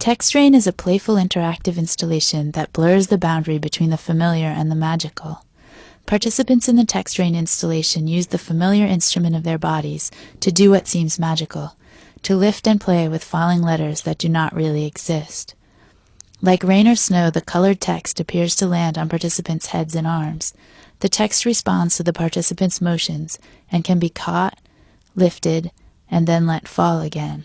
Textrain is a playful interactive installation that blurs the boundary between the familiar and the magical. Participants in the Textrain installation use the familiar instrument of their bodies to do what seems magical, to lift and play with falling letters that do not really exist. Like rain or snow, the colored text appears to land on participants' heads and arms. The text responds to the participants' motions and can be caught, lifted, and then let fall again.